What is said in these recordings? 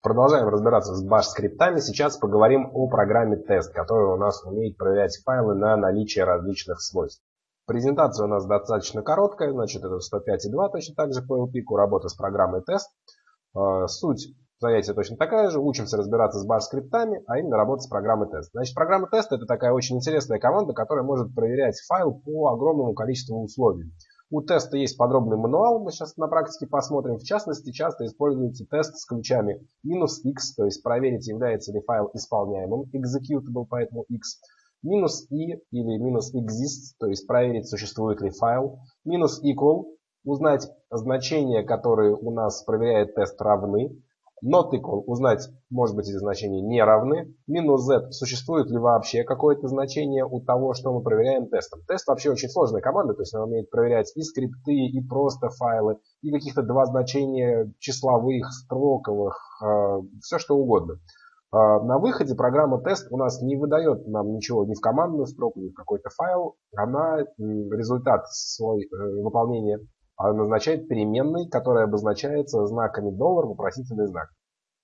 Продолжаем разбираться с bash скриптами. Сейчас поговорим о программе тест, которая у нас умеет проверять файлы на наличие различных свойств. Презентация у нас достаточно короткая, значит это 105.2, точно так же по LP, работа с программой тест. А, суть занятия точно такая же. Учимся разбираться с bash скриптами, а именно работать с программой тест. Значит, программа тест это такая очень интересная команда, которая может проверять файл по огромному количеству условий. У теста есть подробный мануал, мы сейчас на практике посмотрим. В частности, часто используется тест с ключами минус x, то есть проверить, является ли файл исполняемым, executable, поэтому x. Минус i или минус exist, то есть проверить, существует ли файл. Минус equal, узнать значения, которые у нас проверяет тест, равны. Not equal, узнать, может быть, эти значения не равны. Минус z, существует ли вообще какое-то значение у того, что мы проверяем тестом. Тест вообще очень сложная команда, то есть она умеет проверять и скрипты, и просто файлы, и каких-то два значения числовых, строковых, э, все что угодно. Э, на выходе программа тест у нас не выдает нам ничего ни в командную строку, ни в какой-то файл. Она результат свой э, выполнения назначает переменной, которая обозначается знаками доллар, вопросительный знак.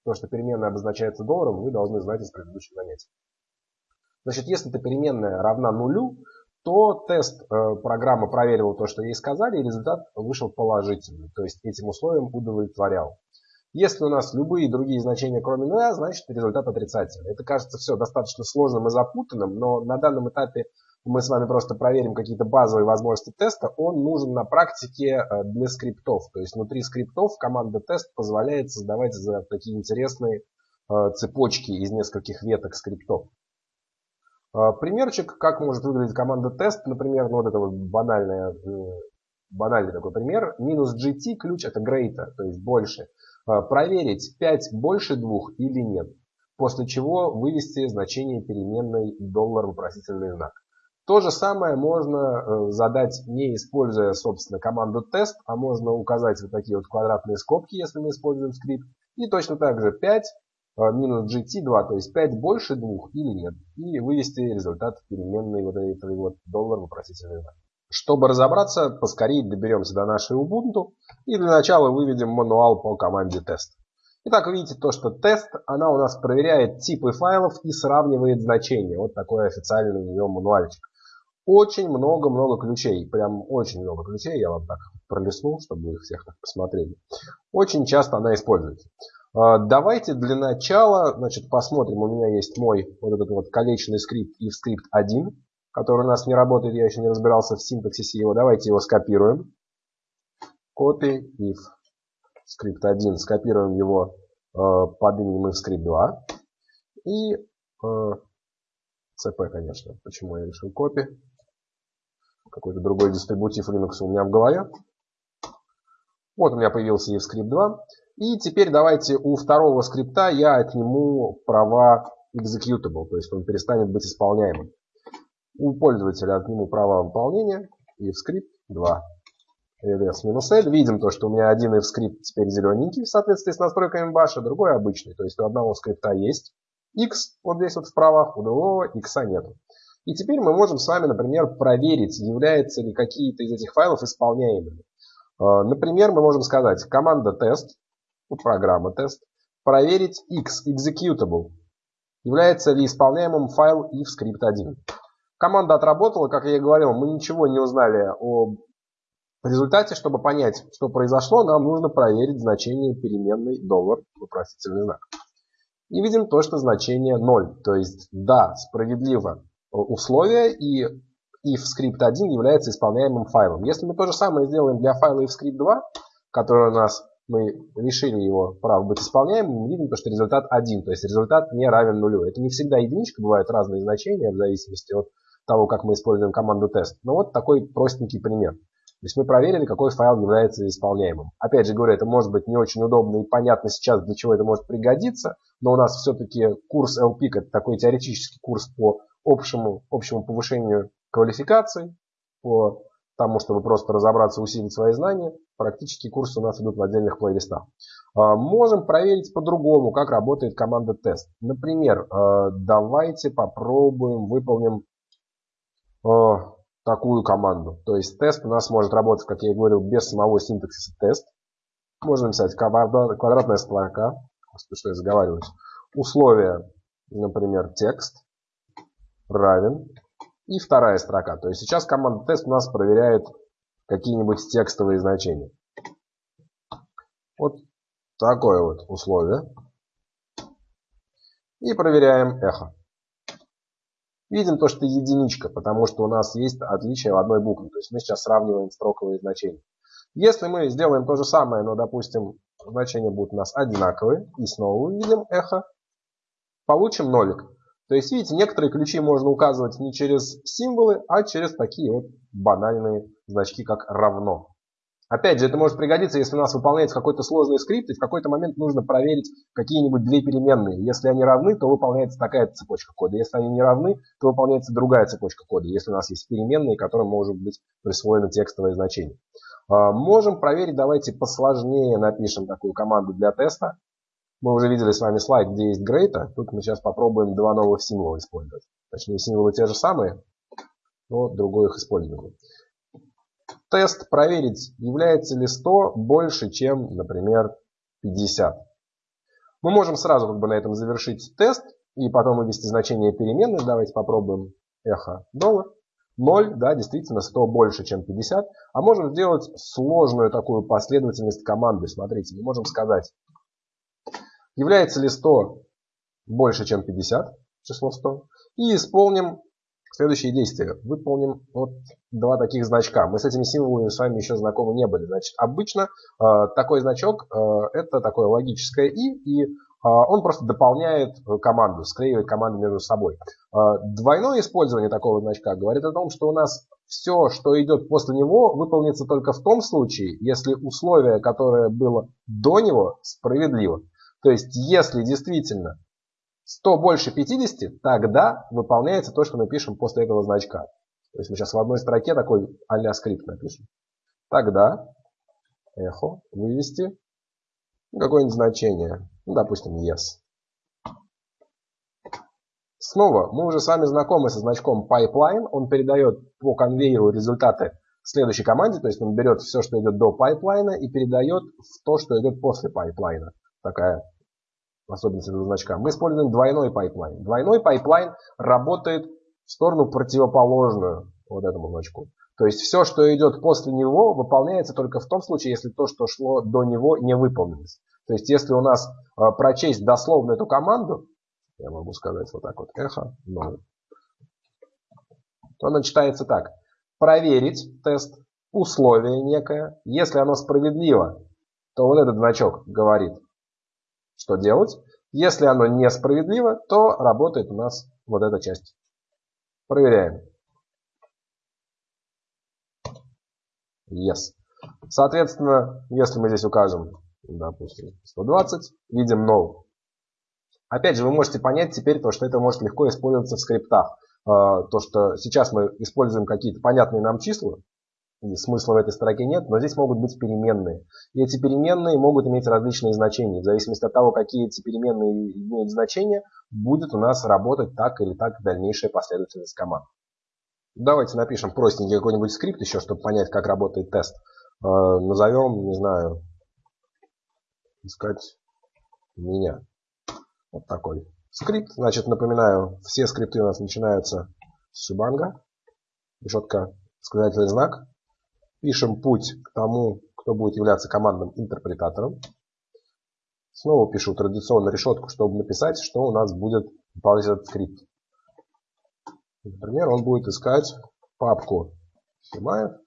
То, что переменная обозначается долларом, вы должны знать из предыдущих занятий. Значит, если эта переменная равна нулю, то тест э, программа проверила то, что ей сказали, и результат вышел положительный. То есть этим условием удовлетворял. Если у нас любые другие значения, кроме нуля, значит результат отрицательный. Это кажется все достаточно сложным и запутанным, но на данном этапе мы с вами просто проверим какие-то базовые возможности теста, он нужен на практике э, для скриптов. То есть внутри скриптов команда тест позволяет создавать такие интересные э, цепочки из нескольких веток скриптов. Э, примерчик, как может выглядеть команда тест, например, ну вот это вот банальная, банальный такой пример. Минус GT ключ это greater, то есть больше. Проверить 5 больше 2 или нет. После чего вывести значение переменной доллар вопросительный знак. То же самое можно э, задать, не используя, собственно, команду тест, а можно указать вот такие вот квадратные скобки, если мы используем скрипт. И точно так же 5 э, минус gt2, то есть 5 больше 2 или нет. И вывести результат переменной вот этой вот доллар вопросительный знак. Чтобы разобраться, поскорее доберемся до нашей Ubuntu и для начала выведем мануал по команде тест. Итак, видите то, что тест, она у нас проверяет типы файлов и сравнивает значения. Вот такой официальный у нее мануальчик. Очень много-много ключей. Прям очень много ключей. Я вам так пролистнул, чтобы вы их всех так посмотрели. Очень часто она используется. А, давайте для начала значит, посмотрим. У меня есть мой вот этот вот колечный скрипт if скрипт 1, который у нас не работает. Я еще не разбирался в синтаксисе его. Давайте его скопируем. Copy if скрипт 1. Скопируем его э, под именем if скрипт 2. И э, CP, конечно. Почему я решил копи? какой-то другой дистрибутив Linux у меня в голове. Вот у меня появился EVScript 2. И теперь давайте у второго скрипта я отниму права executable, то есть он перестанет быть исполняемым. У пользователя отниму права выполнения EVScript 2. ls-l. Видим то, что у меня один EVScript теперь зелененький в соответствии с настройками баша, другой обычный. То есть у одного скрипта есть x вот здесь вот в правах, у другого x нету. И теперь мы можем с вами, например, проверить, являются ли какие-то из этих файлов исполняемыми. А, например, мы можем сказать команда тест, программа тест, проверить x, executable, является ли исполняемым файл if script 1. Команда отработала, как я и говорил, мы ничего не узнали о результате. Чтобы понять, что произошло, нам нужно проверить значение переменной доллар, вопросительный знак. И видим то, что значение 0. То есть, да, справедливо условия, и if script 1 является исполняемым файлом. Если мы то же самое сделаем для файла if script 2, который у нас мы решили его право быть исполняемым, мы видим, что результат 1, то есть результат не равен нулю. Это не всегда единичка, бывают разные значения в зависимости от того, как мы используем команду тест. Но вот такой простенький пример. То есть мы проверили, какой файл является исполняемым. Опять же говорю, это может быть не очень удобно и понятно сейчас, для чего это может пригодиться, но у нас все-таки курс LPIC это такой теоретический курс по общему, общему повышению квалификации, по тому, чтобы просто разобраться, усилить свои знания. Практически курсы у нас идут в отдельных плейлистах. А, можем проверить по-другому, как работает команда тест. Например, а, давайте попробуем, выполним а, такую команду. То есть тест у нас может работать, как я и говорил, без самого синтаксиса тест. Можно написать квадратная строка, что я заговариваюсь, условие, например, текст равен и вторая строка. То есть сейчас команда тест у нас проверяет какие-нибудь текстовые значения. Вот такое вот условие. И проверяем эхо. Видим то, что единичка, потому что у нас есть отличие в одной букве. То есть мы сейчас сравниваем строковые значения. Если мы сделаем то же самое, но, допустим, значения будут у нас одинаковые, и снова увидим эхо, получим нолик. То есть, видите, некоторые ключи можно указывать не через символы, а через такие вот банальные значки, как равно. Опять же, это может пригодиться, если у нас выполняется какой-то сложный скрипт, и в какой-то момент нужно проверить какие-нибудь две переменные. Если они равны, то выполняется такая цепочка кода. Если они не равны, то выполняется другая цепочка кода. Если у нас есть переменные, которым может быть присвоено текстовое значение. А, можем проверить, давайте посложнее напишем такую команду для теста. Мы уже видели с вами слайд, где есть great. Тут мы сейчас попробуем два новых символа использовать. Точнее, символы те же самые, но другой их используем. Тест проверить, является ли 100 больше, чем, например, 50. Мы можем сразу как бы на этом завершить тест и потом вывести значение переменной. Давайте попробуем эхо доллар. 0, да, действительно 100 больше, чем 50. А можем сделать сложную такую последовательность команды. Смотрите, мы можем сказать Является ли 100 больше, чем 50, число 100. И исполним следующие действия. Выполним вот два таких значка. Мы с этими символами с вами еще знакомы не были. Значит, обычно э, такой значок э, это такое логическое и, и э, он просто дополняет команду, склеивает команды между собой. Э, двойное использование такого значка говорит о том, что у нас все, что идет после него, выполнится только в том случае, если условие, которое было до него, справедливо. То есть, если действительно 100 больше 50, тогда выполняется то, что мы пишем после этого значка. То есть мы сейчас в одной строке такой а скрипт напишем. Тогда эхо вывести какое-нибудь значение. Ну, допустим, yes. Снова, мы уже с вами знакомы со значком pipeline. Он передает по конвейеру результаты следующей команде. То есть он берет все, что идет до pipeline а и передает в то, что идет после pipeline а. Такая особенность этого значка, мы используем двойной pipeline. Двойной pipeline работает в сторону противоположную вот этому значку. То есть все, что идет после него, выполняется только в том случае, если то, что шло до него, не выполнилось. То есть если у нас э, прочесть дословно эту команду, я могу сказать вот так вот, эхо 0, то она читается так. Проверить тест, условие некое. Если оно справедливо, то вот этот значок говорит что делать. Если оно несправедливо, то работает у нас вот эта часть. Проверяем. Yes. Соответственно, если мы здесь укажем, допустим, 120, видим no. Опять же, вы можете понять теперь то, что это может легко использоваться в скриптах. А, то, что сейчас мы используем какие-то понятные нам числа, и смысла в этой строке нет, но здесь могут быть переменные. И эти переменные могут иметь различные значения. В зависимости от того, какие эти переменные имеют значения, будет у нас работать так или так дальнейшая последовательность команд. Давайте напишем простенький какой-нибудь скрипт еще, чтобы понять, как работает тест. Э, назовем, не знаю, искать меня. Вот такой скрипт. Значит, напоминаю, все скрипты у нас начинаются с шибанга. Решетка, сказательный знак. Пишем путь к тому, кто будет являться командным интерпретатором. Снова пишу традиционную решетку, чтобы написать, что у нас будет выполнять этот скрипт. Например, он будет искать папку Химаев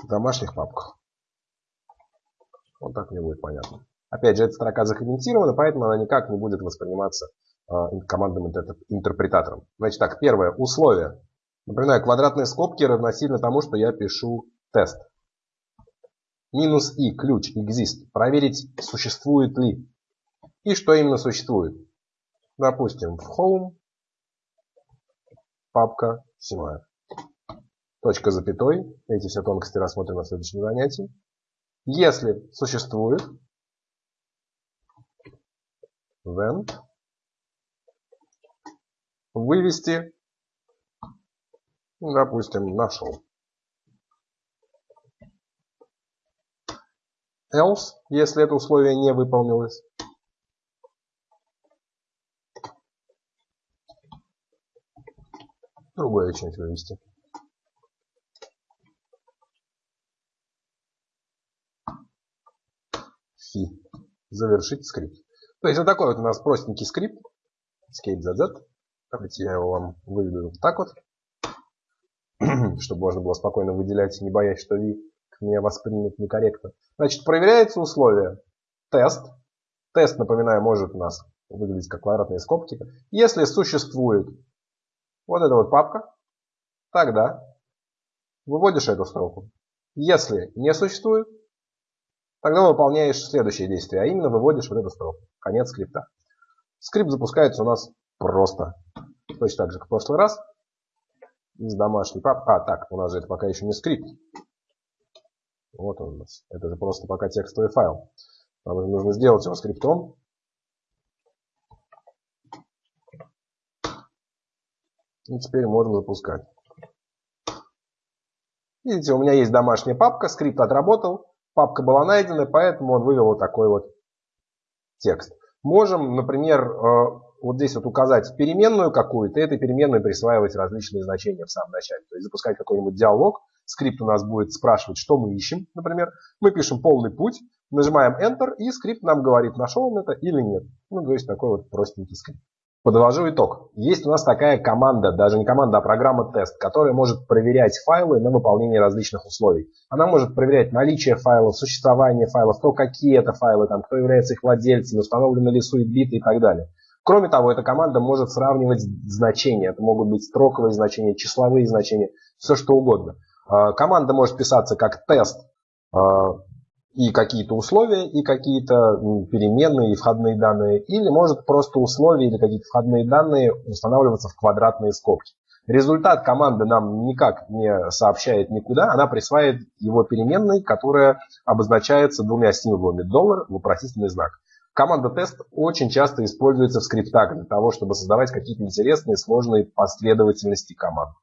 в домашних папках. Вот так мне будет понятно. Опять же, эта строка закомментирована, поэтому она никак не будет восприниматься э, командным интерпретатором. Значит так, первое, условие. Например, квадратные скобки равносильно тому, что я пишу Тест. Минус и ключ exist. Проверить, существует ли. И что именно существует. Допустим, в home папка Симаев. Точка запятой. Эти все тонкости рассмотрим на следующем занятии. Если существует, then вывести, допустим, нашел. else, если это условие не выполнилось. Другое что-нибудь вывести. Фи. Завершить скрипт. То есть вот такой вот у нас простенький скрипт. Skate ZZ. Давайте я его вам выведу вот так вот. чтобы можно было спокойно выделять, не боясь, что ви меня воспримет некорректно. Значит, проверяется условие. Тест. Тест, напоминаю, может у нас выглядеть как квадратные скобки. Если существует вот эта вот папка, тогда выводишь эту строку. Если не существует, тогда выполняешь следующее действие, а именно выводишь вот эту строку. Конец скрипта. Скрипт запускается у нас просто. Точно так же, как в прошлый раз. Из домашней папки. А, так, у нас же это пока еще не скрипт. Вот он у нас. Это же просто пока текстовый файл. Нам нужно сделать его скриптом. И теперь можем запускать. Видите, у меня есть домашняя папка, скрипт отработал, папка была найдена, поэтому он вывел вот такой вот текст. Можем, например, э, вот здесь вот указать переменную какую-то, и этой переменной присваивать различные значения в самом начале. То есть запускать какой-нибудь диалог, скрипт у нас будет спрашивать, что мы ищем, например. Мы пишем полный путь, нажимаем Enter, и скрипт нам говорит, нашел он это или нет. Ну, то есть такой вот простенький скрипт. Подвожу итог. Есть у нас такая команда, даже не команда, а программа тест, которая может проверять файлы на выполнение различных условий. Она может проверять наличие файлов, существование файлов, то какие это файлы, там, кто является их владельцем, установлены ли суетбиты и так далее. Кроме того, эта команда может сравнивать значения. Это могут быть строковые значения, числовые значения, все что угодно. А, команда может писаться как тест а, и какие-то условия, и какие-то переменные, и входные данные, или может просто условия или какие-то входные данные устанавливаться в квадратные скобки. Результат команды нам никак не сообщает никуда, она присваивает его переменной, которая обозначается двумя символами доллар, вопросительный знак. Команда тест очень часто используется в скриптах для того, чтобы создавать какие-то интересные, сложные последовательности команд.